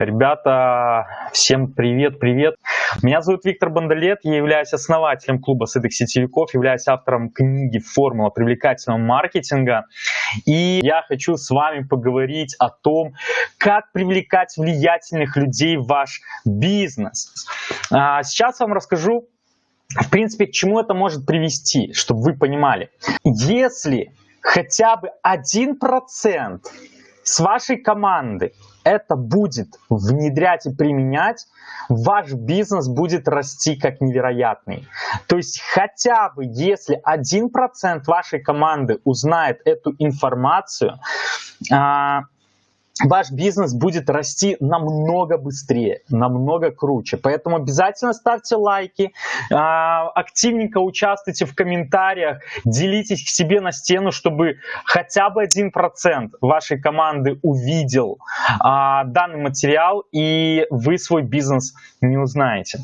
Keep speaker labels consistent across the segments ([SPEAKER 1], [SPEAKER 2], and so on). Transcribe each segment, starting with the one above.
[SPEAKER 1] Ребята, всем привет-привет. Меня зовут Виктор Бондолет, я являюсь основателем клуба сытых сетевиков, являюсь автором книги «Формула привлекательного маркетинга». И я хочу с вами поговорить о том, как привлекать влиятельных людей в ваш бизнес. А, сейчас вам расскажу, в принципе, к чему это может привести, чтобы вы понимали. Если хотя бы один процент с вашей команды это будет внедрять и применять, ваш бизнес будет расти как невероятный. То есть хотя бы если 1% вашей команды узнает эту информацию, а, ваш бизнес будет расти намного быстрее, намного круче. Поэтому обязательно ставьте лайки, а, активненько участвуйте в комментариях, делитесь к себе на стену, чтобы хотя бы один процент вашей команды увидел а, данный материал, и вы свой бизнес не узнаете.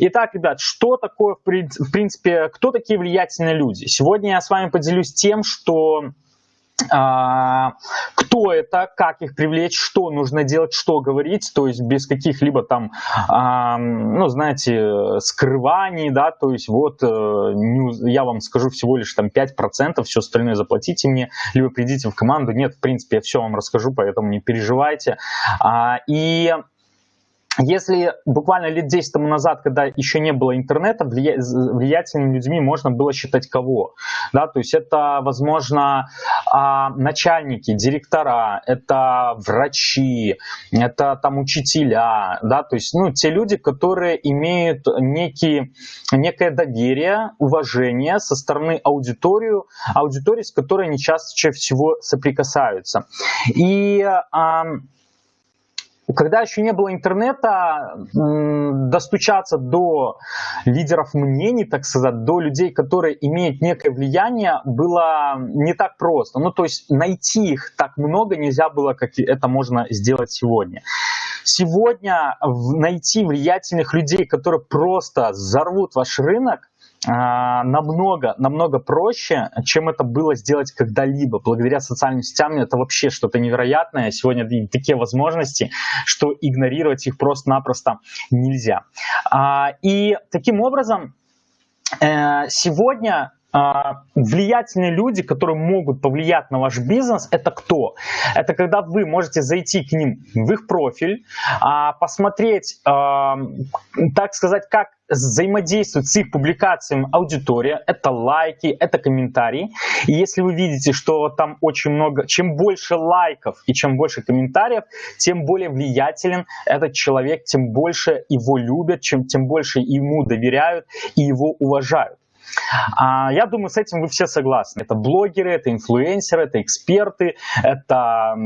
[SPEAKER 1] Итак, ребят, что такое, в принципе, кто такие влиятельные люди? Сегодня я с вами поделюсь тем, что кто это, как их привлечь, что нужно делать, что говорить, то есть без каких-либо там, а, ну, знаете, скрываний, да, то есть вот э, я вам скажу всего лишь там 5%, все остальное заплатите мне, либо придите в команду. Нет, в принципе, я все вам расскажу, поэтому не переживайте. А, и если буквально лет 10 тому назад, когда еще не было интернета, влиятельными людьми можно было считать кого? Да, то есть это, возможно, а, начальники, директора, это врачи, это там учителя, да, то есть ну, те люди, которые имеют некие, некое доверие, уважение со стороны аудитории, аудитории, с которой они чаще всего соприкасаются. И когда еще не было интернета, достучаться до лидеров мнений, так сказать, до людей, которые имеют некое влияние, было не так просто. Ну, то есть найти их так много нельзя было, как это можно сделать сегодня. Сегодня найти влиятельных людей, которые просто взорвут ваш рынок, намного, намного проще, чем это было сделать когда-либо. Благодаря социальным сетям это вообще что-то невероятное. Сегодня такие возможности, что игнорировать их просто-напросто нельзя. А, и таким образом э, сегодня а, влиятельные люди, которые могут повлиять на ваш бизнес, это кто? Это когда вы можете зайти к ним в их профиль, а, посмотреть, а, так сказать, как взаимодействует с их публикациями аудитория, это лайки, это комментарии. И если вы видите, что там очень много, чем больше лайков и чем больше комментариев, тем более влиятелен этот человек, тем больше его любят, чем, тем больше ему доверяют и его уважают. А, я думаю, с этим вы все согласны. Это блогеры, это инфлюенсеры, это эксперты, это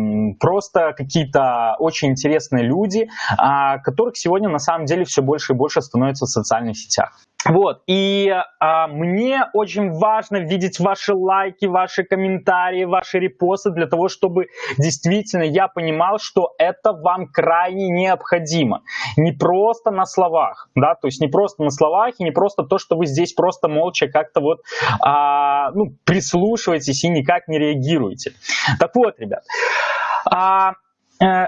[SPEAKER 1] просто какие-то очень интересные люди, а, которых сегодня на самом деле все больше и больше становится в социальных сетях. Вот, и а, мне очень важно видеть ваши лайки, ваши комментарии, ваши репосты для того, чтобы действительно я понимал, что это вам крайне необходимо. Не просто на словах, да, то есть не просто на словах и не просто то, что вы здесь просто молча как-то вот а, ну, прислушиваетесь и никак не реагируете. Так вот, ребят, а, э,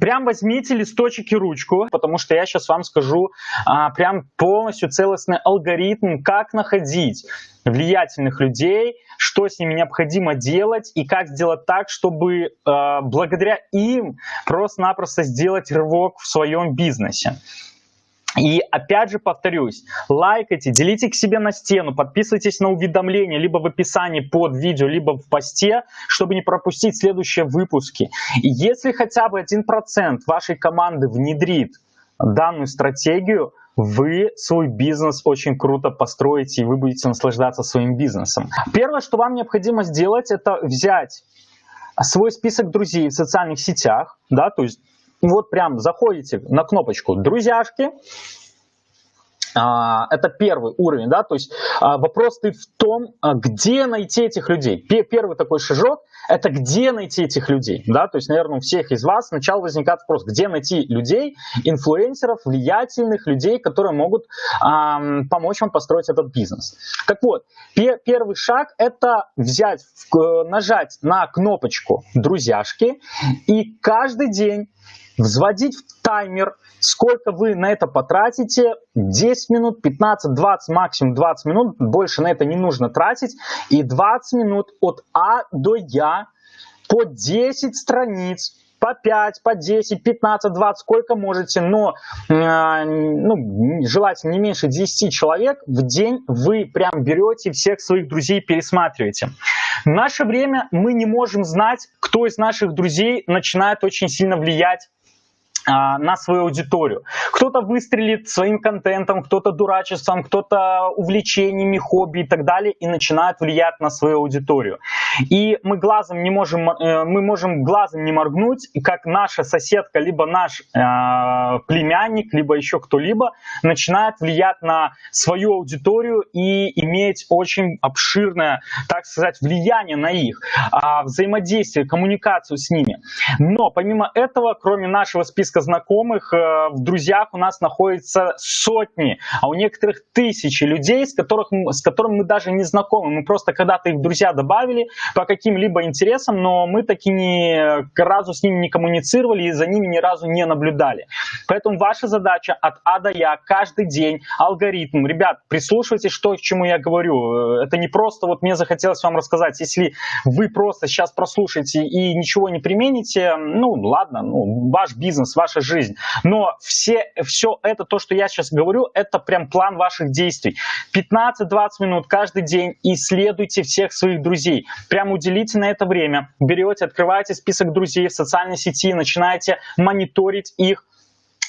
[SPEAKER 1] прям возьмите листочек и ручку, потому что я сейчас вам скажу а, прям полностью целостный алгоритм, как находить влиятельных людей, что с ними необходимо делать и как сделать так, чтобы э, благодаря им просто-напросто сделать рывок в своем бизнесе. И опять же повторюсь, лайкайте, делите к себе на стену, подписывайтесь на уведомления либо в описании под видео, либо в посте, чтобы не пропустить следующие выпуски. И если хотя бы 1% вашей команды внедрит данную стратегию, вы свой бизнес очень круто построите, и вы будете наслаждаться своим бизнесом. Первое, что вам необходимо сделать, это взять свой список друзей в социальных сетях, да, то есть вот прям заходите на кнопочку «Друзьяшки», это первый уровень, да, то есть а, вопрос ты в том, а, где найти этих людей. Первый такой шажок – это где найти этих людей, да, то есть, наверное, у всех из вас сначала возникает вопрос, где найти людей, инфлюенсеров, влиятельных людей, которые могут эм, помочь вам построить этот бизнес. Так вот, первый шаг – это взять, нажать на кнопочку «Друзьяшки» и каждый день взводить в таймер, сколько вы на это потратите, 10 минут, 15, 20, максимум 20 минут, больше на это не нужно тратить, и 20 минут от А до Я по 10 страниц по 5, по 10, 15, 20, сколько можете, но э, ну, желательно не меньше 10 человек в день вы прям берете всех своих друзей пересматриваете. В наше время мы не можем знать, кто из наших друзей начинает очень сильно влиять на свою аудиторию. Кто-то выстрелит своим контентом, кто-то дурачеством, кто-то увлечениями, хобби и так далее и начинает влиять на свою аудиторию. И мы глазом не можем, э, мы можем глазом не моргнуть, как наша соседка, либо наш э, племянник, либо еще кто-либо начинает влиять на свою аудиторию и иметь очень обширное, так сказать, влияние на их, э, взаимодействие, коммуникацию с ними. Но помимо этого, кроме нашего списка списка знакомых, э, в друзьях у нас находится сотни, а у некоторых тысячи людей, с, которых, с которыми мы даже не знакомы. Мы просто когда-то их в друзья добавили по каким-либо интересам, но мы таки ни разу с ними не коммуницировали и за ними ни разу не наблюдали. Поэтому ваша задача от А до Я каждый день алгоритм. Ребят, прислушивайтесь, что к чему я говорю. Это не просто вот мне захотелось вам рассказать. Если вы просто сейчас прослушаете и ничего не примените, ну ладно, ну, ваш бизнес, ваш ваша жизнь. Но все, все это, то, что я сейчас говорю, это прям план ваших действий. 15-20 минут каждый день исследуйте всех своих друзей. Прям уделите на это время. Берете, открываете список друзей в социальной сети, начинаете мониторить их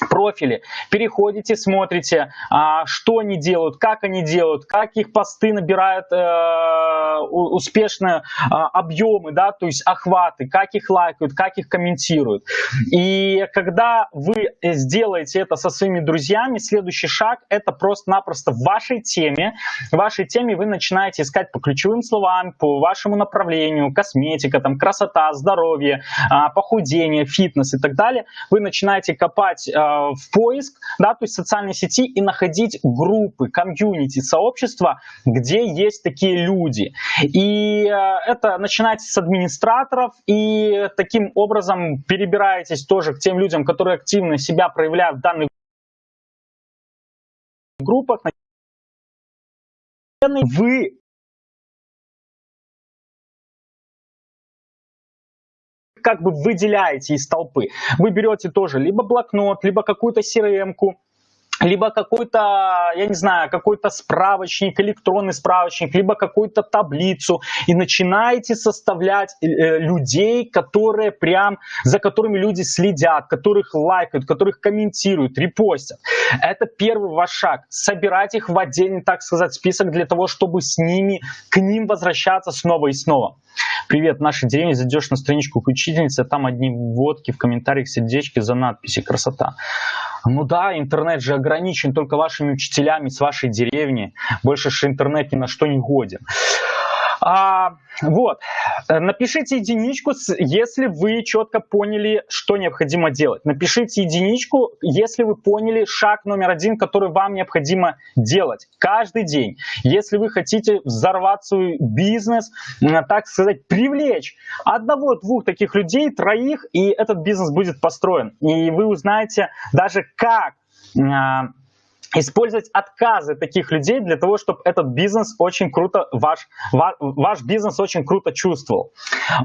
[SPEAKER 1] профили, переходите, смотрите, а, что они делают, как они делают, как их посты набирают э, успешно а, объемы, да, то есть охваты, как их лайкают, как их комментируют. И когда вы сделаете это со своими друзьями, следующий шаг это просто-напросто в вашей теме, в вашей теме вы начинаете искать по ключевым словам, по вашему направлению, косметика, там, красота, здоровье, а, похудение, фитнес и так далее. Вы начинаете копать в поиск, да, то есть социальной сети и находить группы, комьюнити, сообщества, где есть такие люди. И э, это начинается с администраторов, и таким образом перебираетесь тоже к тем людям, которые активно себя проявляют в данных группах. Вы как бы выделяете из толпы. Вы берете тоже либо блокнот, либо какую-то CRM-ку, либо какой-то, я не знаю, какой-то справочник, электронный справочник, либо какую-то таблицу, и начинаете составлять э, людей, которые прям, за которыми люди следят, которых лайкают, которых комментируют, репостят. Это первый ваш шаг. Собирать их в отдельный, так сказать, список для того, чтобы с ними, к ним возвращаться снова и снова. Привет, в нашей деревне зайдешь на страничку к учительнице, там одни водки, в комментариях сердечки за надписи, красота. Ну да, интернет же ограничен только вашими учителями с вашей деревни. Больше же интернет ни на что не годен. А, вот, напишите единичку, если вы четко поняли, что необходимо делать. Напишите единичку, если вы поняли шаг номер один, который вам необходимо делать каждый день. Если вы хотите взорвать свой бизнес, так сказать, привлечь одного-двух таких людей, троих, и этот бизнес будет построен. И вы узнаете даже как а, использовать отказы таких людей для того, чтобы этот бизнес очень круто, ваш, ваш, бизнес очень круто чувствовал.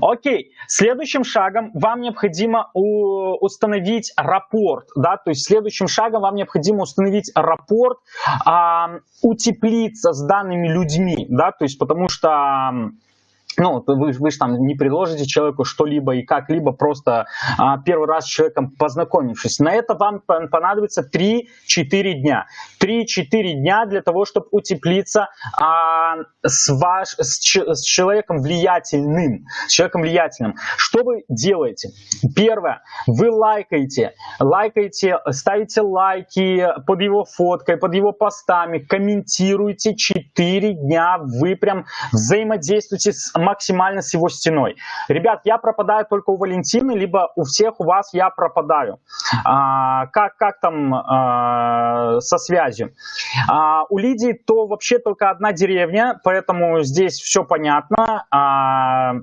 [SPEAKER 1] Окей, следующим шагом вам необходимо установить рапорт, да, то есть следующим шагом вам необходимо установить рапорт, утеплиться с данными людьми, да, то есть потому что ну, вы, вы же там не предложите человеку что-либо и как-либо, просто а, первый раз с человеком познакомившись. На это вам понадобится 3-4 дня. 3-4 дня для того, чтобы утеплиться а, с, ваш, с, с человеком влиятельным. С человеком влиятельным. Что вы делаете? Первое, вы лайкаете, лайкаете, ставите лайки под его фоткой, под его постами, комментируете 4 дня, вы прям взаимодействуете с максимально с его стеной. Ребят, я пропадаю только у Валентины, либо у всех у вас я пропадаю. А, как, как там а, со связью? А, у Лидии то вообще только одна деревня, поэтому здесь все понятно. А,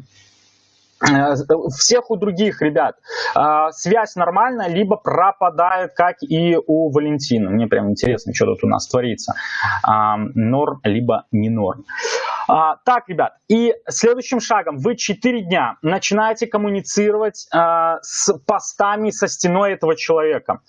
[SPEAKER 1] Э, всех у других ребят э, связь нормальная, либо пропадает, как и у Валентина. Мне прям интересно, что тут у нас творится. А, норм, либо не норм. А, так, ребят, и следующим шагом вы 4 дня начинаете коммуницировать а, с постами со стеной этого человека.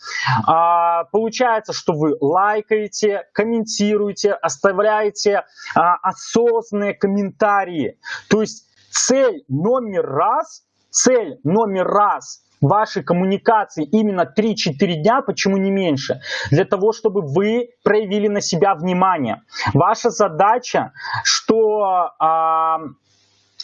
[SPEAKER 1] Получается, что вы лайкаете, комментируете, оставляете осознанные комментарии. То есть цель номер раз, цель номер раз вашей коммуникации именно 3-4 дня, почему не меньше? Для того, чтобы вы проявили на себя внимание. Ваша задача, что, а,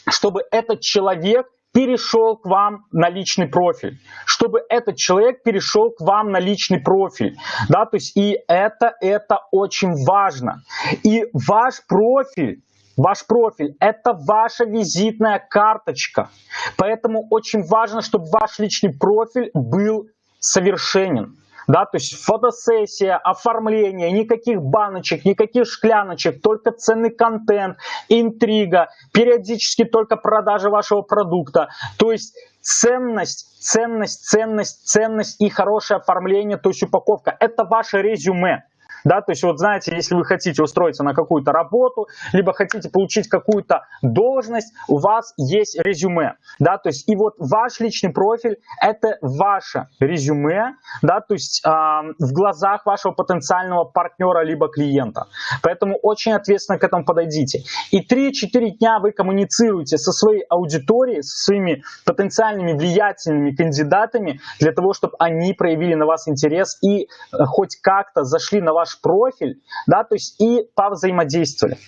[SPEAKER 1] чтобы этот человек перешел к вам на личный профиль, чтобы этот человек перешел к вам на личный профиль, да, то есть и это, это очень важно. И ваш профиль Ваш профиль – это ваша визитная карточка. Поэтому очень важно, чтобы ваш личный профиль был совершенен. Да, то есть фотосессия, оформление, никаких баночек, никаких шкляночек, только ценный контент, интрига, периодически только продажа вашего продукта. То есть ценность, ценность, ценность, ценность и хорошее оформление, то есть упаковка. Это ваше резюме. Да, то есть вот знаете, если вы хотите устроиться на какую-то работу, либо хотите получить какую-то должность, у вас есть резюме. Да, то есть и вот ваш личный профиль это ваше резюме, да, то есть э, в глазах вашего потенциального партнера либо клиента. Поэтому очень ответственно к этому подойдите. И 3-4 дня вы коммуницируете со своей аудиторией, со своими потенциальными влиятельными кандидатами для того, чтобы они проявили на вас интерес и э, хоть как-то зашли на ваш профиль, да, то есть и повзаимодействовали.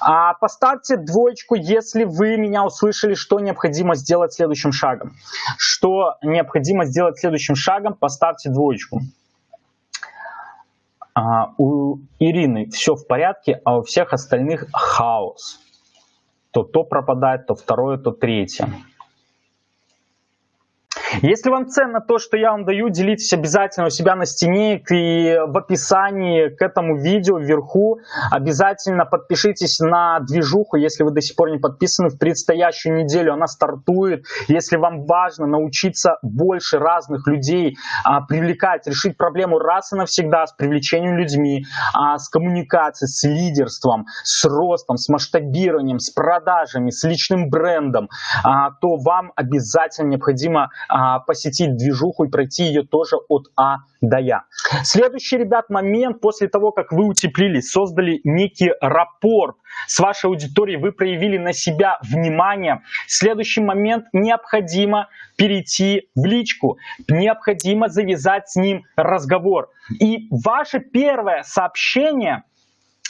[SPEAKER 1] А поставьте двоечку, если вы меня услышали, что необходимо сделать следующим шагом. Что необходимо сделать следующим шагом, поставьте двоечку. А, у Ирины все в порядке, а у всех остальных хаос. То то пропадает, то второе, то третье. Если вам ценно то, что я вам даю, делитесь обязательно у себя на стене и в описании к этому видео вверху. Обязательно подпишитесь на движуху, если вы до сих пор не подписаны. В предстоящую неделю она стартует. Если вам важно научиться больше разных людей а, привлекать, решить проблему раз и навсегда с привлечением людьми, а, с коммуникацией, с лидерством, с ростом, с масштабированием, с продажами, с личным брендом, а, то вам обязательно необходимо а, а, посетить движуху и пройти ее тоже от А до Я. Следующий, ребят, момент, после того, как вы утеплились, создали некий рапорт с вашей аудиторией, вы проявили на себя внимание. Следующий момент, необходимо перейти в личку, необходимо завязать с ним разговор. И ваше первое сообщение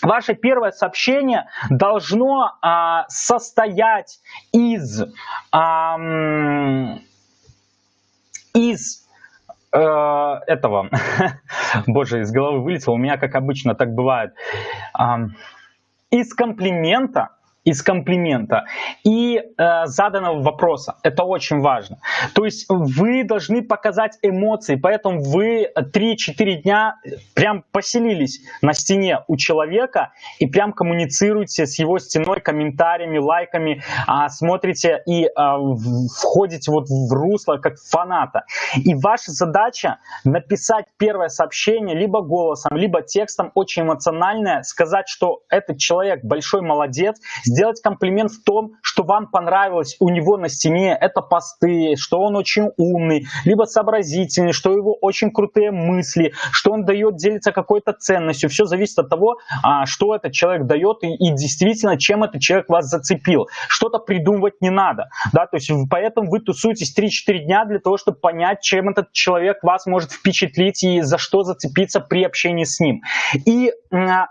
[SPEAKER 1] Ваше первое сообщение должно а, состоять из а, из э, этого, боже, из головы вылетело, у меня, как обычно, так бывает, э, из комплимента из комплимента и э, заданного вопроса. Это очень важно. То есть вы должны показать эмоции, поэтому вы 3-4 дня прям поселились на стене у человека и прям коммуницируете с его стеной комментариями, лайками, э, смотрите и э, входите вот в русло как фаната. И ваша задача написать первое сообщение либо голосом, либо текстом очень эмоциональное, сказать, что этот человек большой молодец, сделать комплимент в том, что вам понравилось у него на стене, это посты, что он очень умный, либо сообразительный, что у него очень крутые мысли, что он дает, делиться какой-то ценностью. Все зависит от того, а, что этот человек дает и, и действительно, чем этот человек вас зацепил. Что-то придумывать не надо. Да? То есть, поэтому вы тусуетесь 3-4 дня для того, чтобы понять, чем этот человек вас может впечатлить и за что зацепиться при общении с ним. И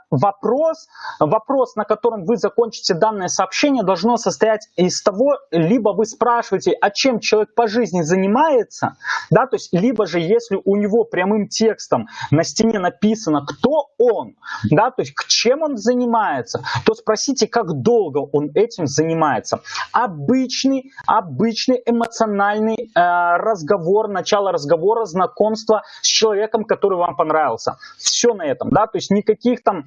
[SPEAKER 1] вопрос, вопрос, на котором вы закончите данное сообщение, должно состоять из того, либо вы спрашиваете, а чем человек по жизни занимается, да, то есть, либо же, если у него прямым текстом на стене написано, кто он, да, то есть, к чем он занимается, то спросите, как долго он этим занимается. Обычный, обычный эмоциональный э, разговор, начало разговора, знакомство с человеком, который вам понравился. Все на этом, да, то есть, никаких там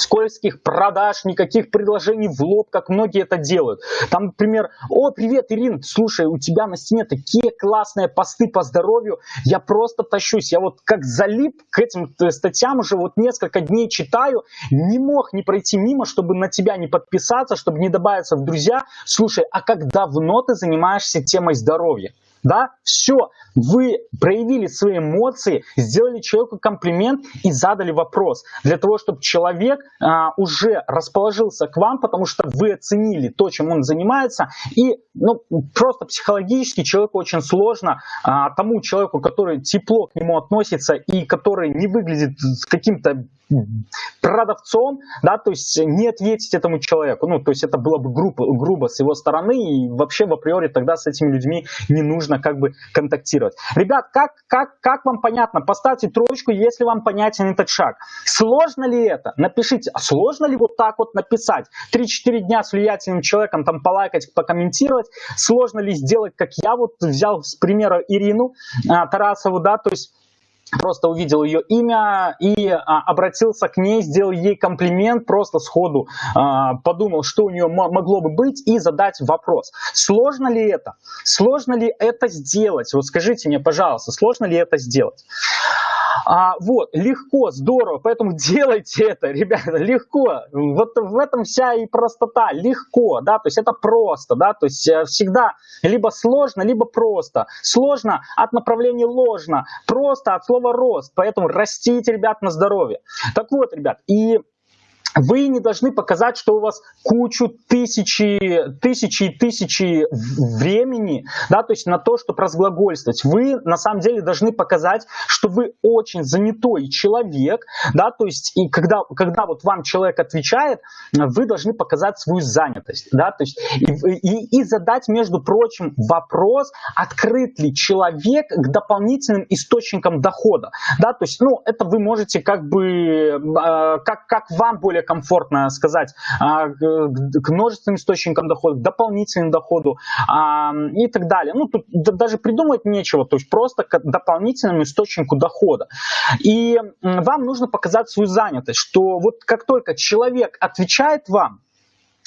[SPEAKER 1] скользких продаж, никаких предложений в лоб, как многие это делают. Там, например, о, привет, Ирина, слушай, у тебя на стене такие классные посты по здоровью, я просто тащусь, я вот как залип к этим э, статьям уже вот несколько дней читаю, не мог не пройти мимо, чтобы на тебя не подписаться, чтобы не добавиться в друзья. Слушай, а как давно ты занимаешься темой здоровья? Да, все, вы проявили свои эмоции, сделали человеку комплимент и задали вопрос, для того, чтобы человек а, уже расположился к вам, потому что вы оценили то, чем он занимается, и ну, просто психологически человеку очень сложно, а, тому человеку, который тепло к нему относится и который не выглядит каким-то продавцом, да, то есть не ответить этому человеку, ну, то есть это было бы грубо, грубо с его стороны, и вообще в априори тогда с этими людьми не нужно как бы контактировать. Ребят, как, как, как вам понятно? Поставьте троечку, если вам понятен этот шаг. Сложно ли это? Напишите, а сложно ли вот так вот написать? 3-4 дня с влиятельным человеком там полайкать, покомментировать, сложно ли сделать, как я вот взял с примера Ирину а, Тарасову, да, то есть просто увидел ее имя и а, обратился к ней, сделал ей комплимент, просто сходу а, подумал, что у нее могло бы быть и задать вопрос. Сложно ли это? Сложно ли это сделать? Вот скажите мне, пожалуйста, сложно ли это сделать? А, вот, легко, здорово, поэтому делайте это, ребята, легко. Вот в этом вся и простота, легко, да, то есть это просто, да, то есть э, всегда либо сложно, либо просто. Сложно от направления ложно, просто от слова рост, поэтому растите, ребят, на здоровье. Так вот, ребят, и вы не должны показать, что у вас кучу тысячи, тысячи и тысячи времени, да, то есть на то, чтобы разглагольствовать. Вы на самом деле должны показать, что вы очень занятой человек, да, то есть и когда, когда вот вам человек отвечает, вы должны показать свою занятость, да, то есть и, и, и задать, между прочим, вопрос, открыт ли человек к дополнительным источникам дохода, да, то есть, ну, это вы можете как бы, э, как, как вам более комфортно сказать, а, к множественным источникам дохода, к дополнительному доходу а, и так далее. Ну, тут даже придумать нечего, то есть просто к дополнительному источнику дохода. И вам нужно показать свою занятость, что вот как только человек отвечает вам,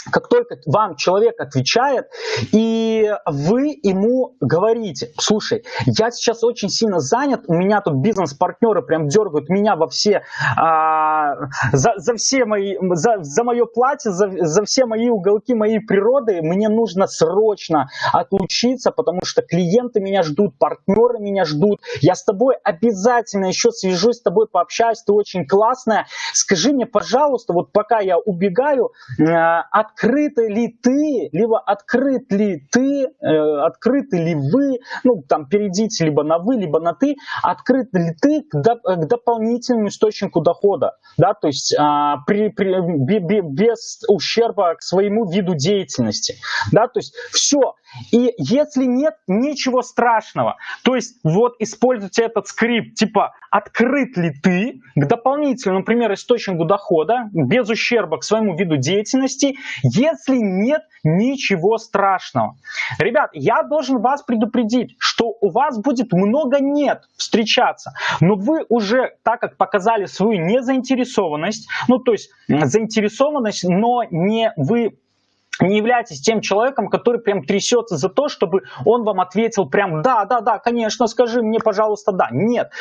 [SPEAKER 1] как только вам человек отвечает, и вы ему говорите, слушай, я сейчас очень сильно занят, у меня тут бизнес-партнеры прям дергают меня во все, а, за, за все мои, за, за мое платье, за, за все мои уголки моей природы, мне нужно срочно отлучиться, потому что клиенты меня ждут, партнеры меня ждут, я с тобой обязательно еще свяжусь с тобой, пообщаюсь, ты очень классная, скажи мне, пожалуйста, вот пока я убегаю, а, от открыты ли ты, либо открыт ли ты, э, открыты ли вы, ну там перейдите либо на вы, либо на ты, открыт ли ты к, до, к дополнительному источнику дохода, да, то есть а, при, при, без ущерба к своему виду деятельности, да, то есть все. И если нет, ничего страшного. То есть вот используйте этот скрипт, типа открыт ли ты к дополнительному, например, источнику дохода без ущерба к своему виду деятельности, если нет, ничего страшного. Ребят, я должен вас предупредить, что у вас будет много нет встречаться, но вы уже, так как показали свою незаинтересованность, ну то есть заинтересованность, но не вы не являетесь тем человеком, который прям трясется за то, чтобы он вам ответил прям «да, да, да, конечно, скажи мне, пожалуйста, да». Нет,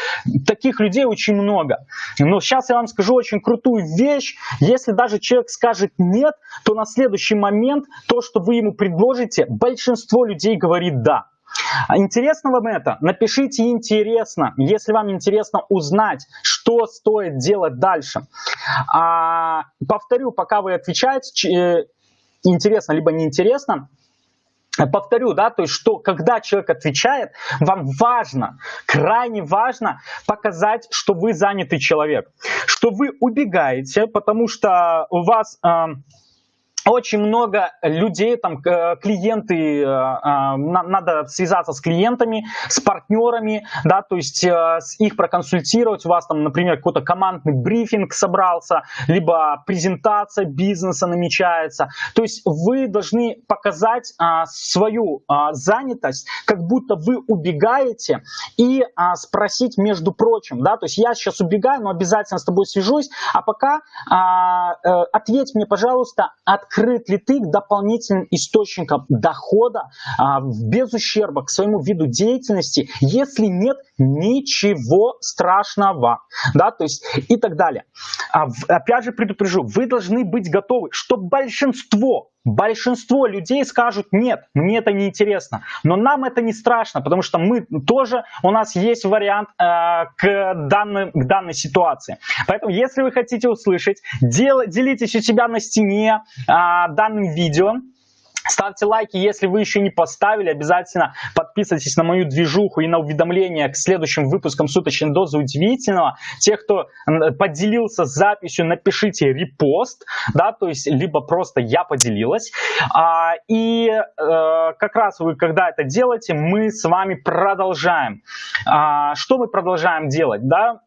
[SPEAKER 1] таких людей очень много. Но сейчас я вам скажу очень крутую вещь. Если даже человек скажет «нет», то на следующий момент то, что вы ему предложите, большинство людей говорит «да». Интересно вам это? Напишите интересно, если вам интересно узнать, что стоит делать дальше. А, повторю, пока вы отвечаете, э, интересно, либо неинтересно, Повторю, да, то есть, что когда человек отвечает, вам важно, крайне важно показать, что вы занятый человек, что вы убегаете, потому что у вас... Э, очень много людей, там клиенты, э, а, надо связаться с клиентами, с партнерами, да, то есть э, их проконсультировать, у вас там, например, какой-то командный брифинг собрался, либо презентация бизнеса намечается, то есть вы должны показать а, свою а, занятость, как будто вы убегаете и спросить, между прочим, да, то есть я сейчас убегаю, но обязательно с тобой свяжусь, а пока э, ответь мне, пожалуйста, открыто открыт ли ты к дополнительным источникам дохода а, без ущерба к своему виду деятельности? Если нет, ничего страшного, да, то есть и так далее. А, опять же предупрежу, вы должны быть готовы, что большинство Большинство людей скажут, нет, мне это не интересно. Но нам это не страшно, потому что мы тоже, у нас есть вариант э, к, данной, к данной ситуации. Поэтому, если вы хотите услышать, дел, делитесь у себя на стене э, данным видео. Ставьте лайки, если вы еще не поставили, обязательно подписывайтесь на мою движуху и на уведомления к следующим выпускам суточной дозы удивительного. Те, кто поделился записью, напишите репост, да, то есть либо просто я поделилась. А, и э, как раз вы, когда это делаете, мы с вами продолжаем. А, что мы продолжаем делать, да?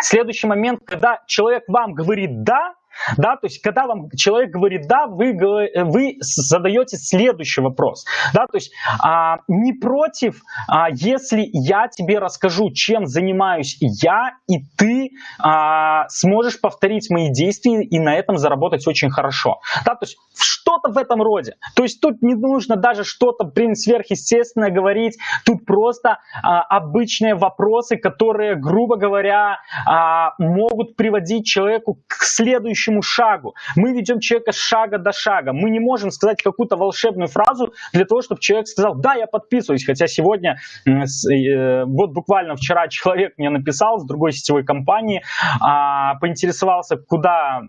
[SPEAKER 1] Следующий момент, когда человек вам говорит «да», да, то есть, когда вам человек говорит «да», вы, вы задаете следующий вопрос. Да, то есть, а, не против, а, если я тебе расскажу, чем занимаюсь я, и ты а, сможешь повторить мои действия и на этом заработать очень хорошо. Да, то есть, что-то в этом роде. То есть, тут не нужно даже что-то, блин, сверхъестественное говорить. Тут просто а, обычные вопросы, которые, грубо говоря, а, могут приводить человеку к следующему следующему шагу. Мы ведем человека с шага до шага. Мы не можем сказать какую-то волшебную фразу для того, чтобы человек сказал, да, я подписываюсь. Хотя сегодня, э, вот буквально вчера человек мне написал с другой сетевой компании, а, поинтересовался, куда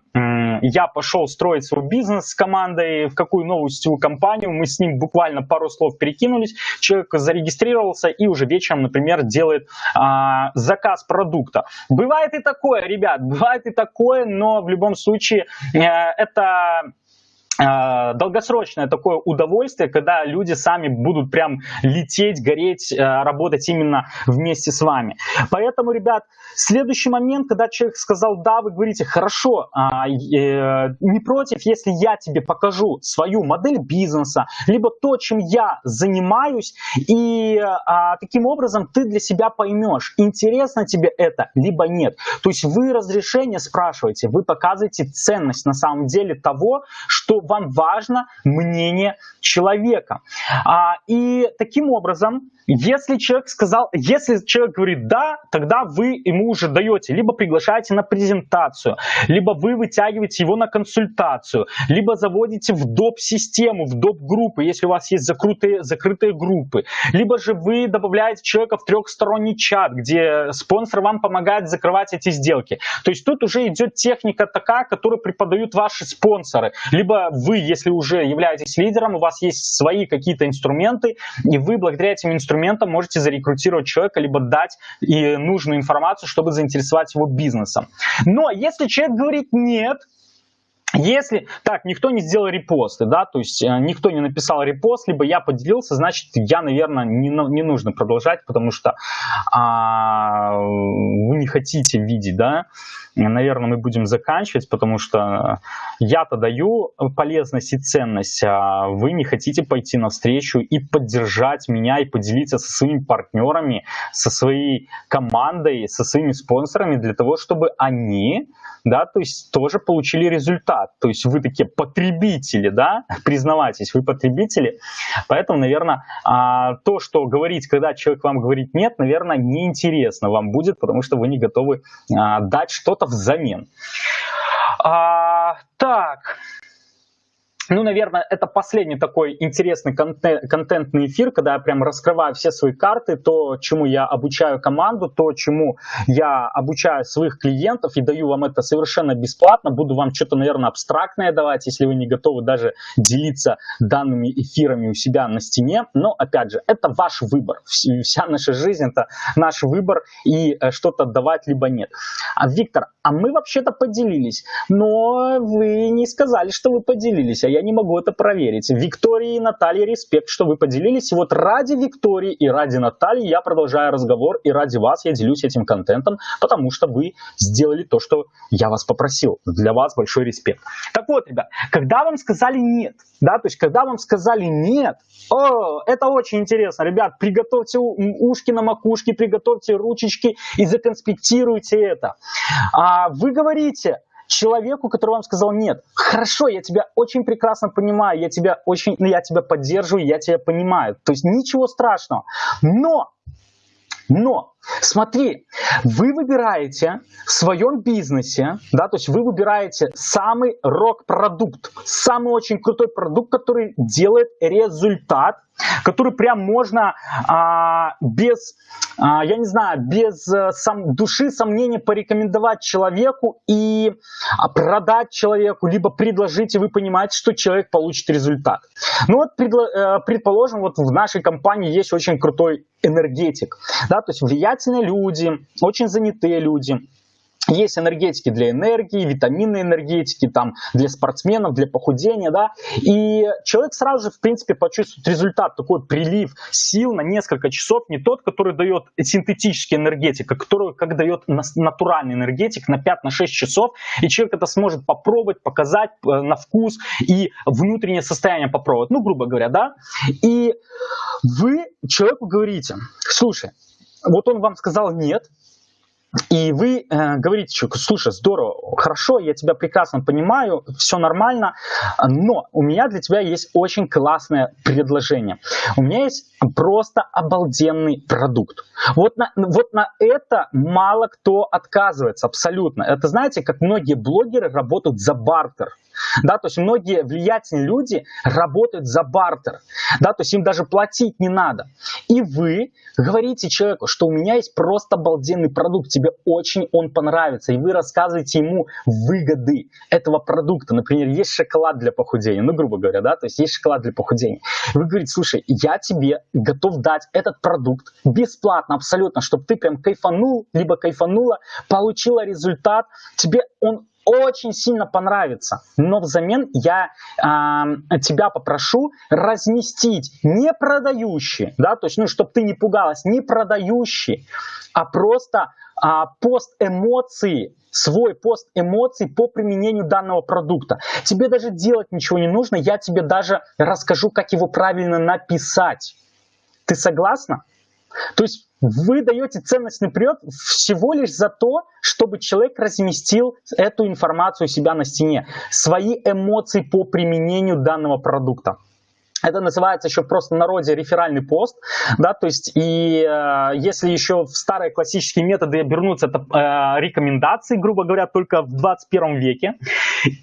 [SPEAKER 1] я пошел строить свой бизнес с командой, в какую новую сетевую компанию. Мы с ним буквально пару слов перекинулись. Человек зарегистрировался и уже вечером, например, делает а, заказ продукта. Бывает и такое, ребят, бывает и такое, но в любом случае э, это долгосрочное такое удовольствие, когда люди сами будут прям лететь, гореть, э, работать именно вместе с вами. Поэтому, ребят, следующий момент, когда человек сказал «да», вы говорите «хорошо, а, э, не против, если я тебе покажу свою модель бизнеса, либо то, чем я занимаюсь, и а, таким образом ты для себя поймешь, интересно тебе это, либо нет». То есть вы разрешение спрашиваете, вы показываете ценность на самом деле того, что вам важно мнение человека. А, и таким образом если человек сказал, если человек говорит да, тогда вы ему уже даете, либо приглашаете на презентацию, либо вы вытягиваете его на консультацию, либо заводите в доп-систему, в доп-группы, если у вас есть закрытые, закрытые группы, либо же вы добавляете человека в трехсторонний чат, где спонсор вам помогает закрывать эти сделки. То есть тут уже идет техника такая, которую преподают ваши спонсоры, либо вы, если уже являетесь лидером, у вас есть свои какие-то инструменты, и вы благодаря этим инструментам можете зарекрутировать человека, либо дать и нужную информацию, чтобы заинтересовать его бизнесом. Но если человек говорит нет, если, так, никто не сделал репосты, да, то есть э, никто не написал репост, либо я поделился, значит, я, наверное, не, не нужно продолжать, потому что а, вы не хотите видеть, да, наверное, мы будем заканчивать, потому что я-то даю полезность и ценность, а вы не хотите пойти навстречу и поддержать меня, и поделиться со своими партнерами, со своей командой, со своими спонсорами для того, чтобы они да, то есть тоже получили результат. То есть вы такие потребители, да, признавайтесь, вы потребители. Поэтому, наверное, а, то, что говорить, когда человек вам говорит нет, наверное, неинтересно вам будет, потому что вы не готовы а, дать что-то взамен. А, так, ну, наверное, это последний такой интересный контент, контентный эфир, когда я прям раскрываю все свои карты, то, чему я обучаю команду, то, чему я обучаю своих клиентов и даю вам это совершенно бесплатно. Буду вам что-то, наверное, абстрактное давать, если вы не готовы даже делиться данными эфирами у себя на стене. Но, опять же, это ваш выбор. Вся наша жизнь – это наш выбор и э, что-то давать либо нет. А Виктор, а мы вообще-то поделились, но вы не сказали, что вы поделились, а я не могу это проверить. Виктории и Наталье респект, что вы поделились. Вот ради Виктории и ради Натальи я продолжаю разговор, и ради вас я делюсь этим контентом, потому что вы сделали то, что я вас попросил. Для вас большой респект. Так вот, ребят, когда вам сказали нет, да, то есть когда вам сказали нет, о, это очень интересно, ребят, приготовьте ушки на макушке, приготовьте ручечки и законспектируйте это. А вы говорите, человеку, который вам сказал нет. Хорошо, я тебя очень прекрасно понимаю, я тебя очень, ну, я тебя поддерживаю, я тебя понимаю. То есть ничего страшного. Но но, смотри, вы выбираете в своем бизнесе, да, то есть вы выбираете самый рок-продукт, самый очень крутой продукт, который делает результат, который прям можно а, без, а, я не знаю, без а, сам, души, сомнений порекомендовать человеку и а, продать человеку, либо предложить, и вы понимаете, что человек получит результат. Ну вот, э, предположим, вот в нашей компании есть очень крутой энергетик, да, то есть влиятельные люди, очень занятые люди, есть энергетики для энергии, витаминные энергетики, там, для спортсменов, для похудения, да, и человек сразу же, в принципе, почувствует результат, такой прилив сил на несколько часов, не тот, который дает синтетический энергетик, а который, как дает натуральный энергетик на 5-6 часов, и человек это сможет попробовать, показать э, на вкус и внутреннее состояние попробовать, ну, грубо говоря, да, и вы человеку говорите, слушай, вот он вам сказал нет, и вы э, говорите человеку, слушай, здорово, хорошо, я тебя прекрасно понимаю, все нормально, но у меня для тебя есть очень классное предложение. У меня есть просто обалденный продукт. Вот на, вот на это мало кто отказывается, абсолютно. Это знаете, как многие блогеры работают за бартер. Да, то есть многие влиятельные люди работают за бартер, да, то есть им даже платить не надо. И вы говорите человеку, что у меня есть просто обалденный продукт, тебе очень он понравится, и вы рассказываете ему выгоды этого продукта. Например, есть шоколад для похудения, ну, грубо говоря, да, то есть есть шоколад для похудения. Вы говорите, слушай, я тебе готов дать этот продукт бесплатно абсолютно, чтобы ты прям кайфанул, либо кайфанула, получила результат, тебе он очень сильно понравится, но взамен я э, тебя попрошу разместить не продающий, да, то есть, ну, чтобы ты не пугалась, не продающий, а просто э, пост эмоций, свой пост эмоций по применению данного продукта. Тебе даже делать ничего не нужно, я тебе даже расскажу, как его правильно написать. Ты согласна? То есть вы даете ценностный прием всего лишь за то, чтобы человек разместил эту информацию у себя на стене, свои эмоции по применению данного продукта. Это называется еще просто народе реферальный пост, да, то есть и э, если еще в старые классические методы обернуться, это э, рекомендации, грубо говоря, только в 21 веке,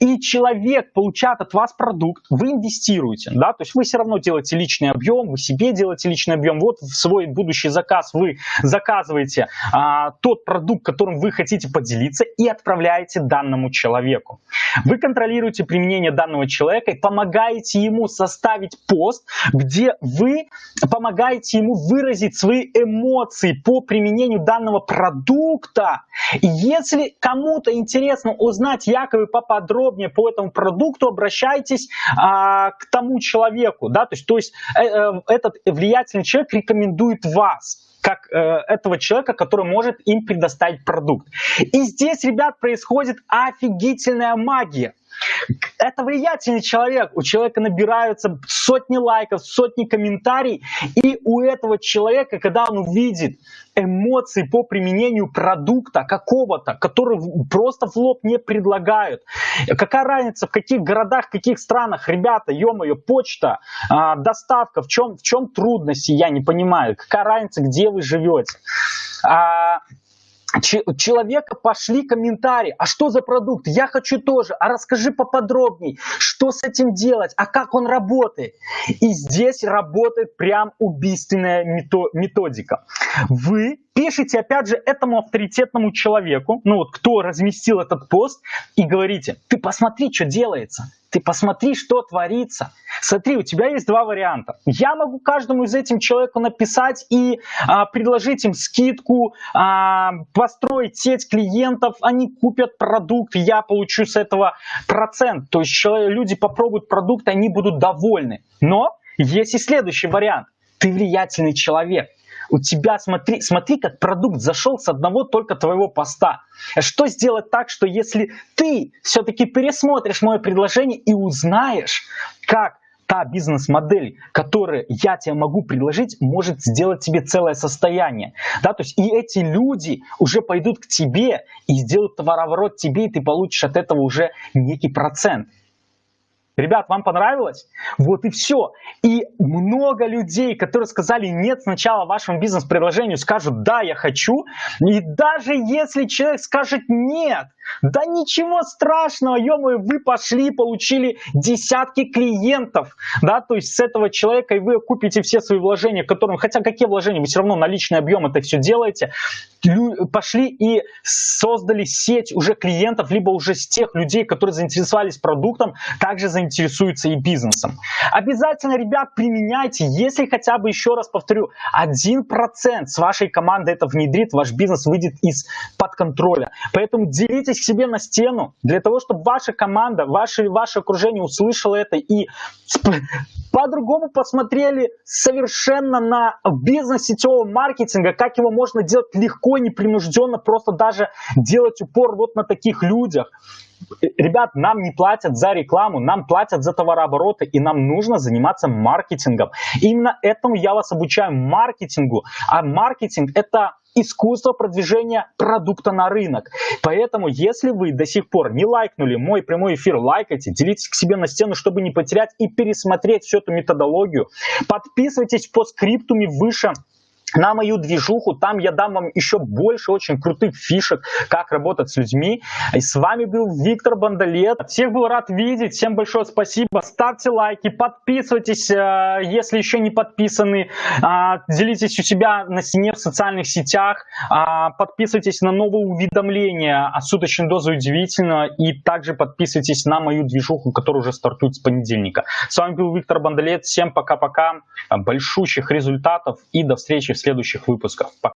[SPEAKER 1] и человек получает от вас продукт, вы инвестируете, да, то есть вы все равно делаете личный объем, вы себе делаете личный объем, вот в свой будущий заказ вы заказываете э, тот продукт, которым вы хотите поделиться и отправляете данному человеку. Вы контролируете применение данного человека и помогаете ему составить пост, где вы помогаете ему выразить свои эмоции по применению данного продукта. И если кому-то интересно узнать якобы поподробнее по этому продукту, обращайтесь а, к тому человеку. Да? То есть, то есть э, э, этот влиятельный человек рекомендует вас как э, этого человека, который может им предоставить продукт. И здесь, ребят, происходит офигительная магия. Это влиятельный человек. У человека набираются сотни лайков, сотни комментариев. И у этого человека, когда он увидит эмоции по применению продукта какого-то, который просто в лоб не предлагают. Какая разница, в каких городах, в каких странах, ребята, ё-моё, почта, э, доставка, в чем, в чем трудности, я не понимаю. Какая разница, где вы живете. Человека пошли комментарии, а что за продукт, я хочу тоже, а расскажи поподробней, что с этим делать, а как он работает. И здесь работает прям убийственная методика. Вы пишите, опять же, этому авторитетному человеку, ну вот кто разместил этот пост, и говорите, ты посмотри, что делается. ты посмотри, что творится. Смотри, у тебя есть два варианта. Я могу каждому из этим человеку написать и а, предложить им скидку, а, построить сеть клиентов, они купят продукт, я получу с этого процент. То есть люди попробуют продукт, они будут довольны. Но есть и следующий вариант. Ты влиятельный человек у тебя, смотри, смотри, как продукт зашел с одного только твоего поста. Что сделать так, что если ты все-таки пересмотришь мое предложение и узнаешь, как та бизнес-модель, которую я тебе могу предложить, может сделать тебе целое состояние. Да, то есть и эти люди уже пойдут к тебе и сделают товарооборот тебе, и ты получишь от этого уже некий процент. Ребят, вам понравилось? Вот и все. И много людей, которые сказали нет сначала вашему бизнес-предложению, скажут да, я хочу. И даже если человек скажет нет, да ничего страшного, ё вы пошли, получили десятки клиентов, да, то есть с этого человека и вы купите все свои вложения, которым, хотя какие вложения, вы все равно наличный объем это все делаете, пошли и создали сеть уже клиентов, либо уже с тех людей, которые заинтересовались продуктом, также заинтересуются и бизнесом. Обязательно, ребят, применяйте, если хотя бы, еще раз повторю, 1% с вашей команды это внедрит, ваш бизнес выйдет из-под контроля. Поэтому делитесь себе на стену, для того, чтобы ваша команда, ваше, ваше окружение услышало это и по-другому посмотрели совершенно на бизнес сетевого маркетинга, как его можно делать легко, непринужденно, просто даже делать упор вот на таких людях. Ребят, нам не платят за рекламу, нам платят за товарообороты, и нам нужно заниматься маркетингом. Именно этому я вас обучаю, маркетингу. А маркетинг – это искусство продвижения продукта на рынок. Поэтому, если вы до сих пор не лайкнули мой прямой эфир, лайкайте, делитесь к себе на стену, чтобы не потерять и пересмотреть всю эту методологию. Подписывайтесь по скриптуме выше на мою движуху. Там я дам вам еще больше очень крутых фишек, как работать с людьми. И с вами был Виктор Бандалет. Всех был рад видеть. Всем большое спасибо. Ставьте лайки, подписывайтесь, э, если еще не подписаны. А, делитесь у себя на стене в социальных сетях. А, подписывайтесь на новые уведомления о суточной дозе удивительно. И также подписывайтесь на мою движуху, которая уже стартует с понедельника. С вами был Виктор Бандалет. Всем пока-пока. Большущих результатов и до встречи в следующих выпусках.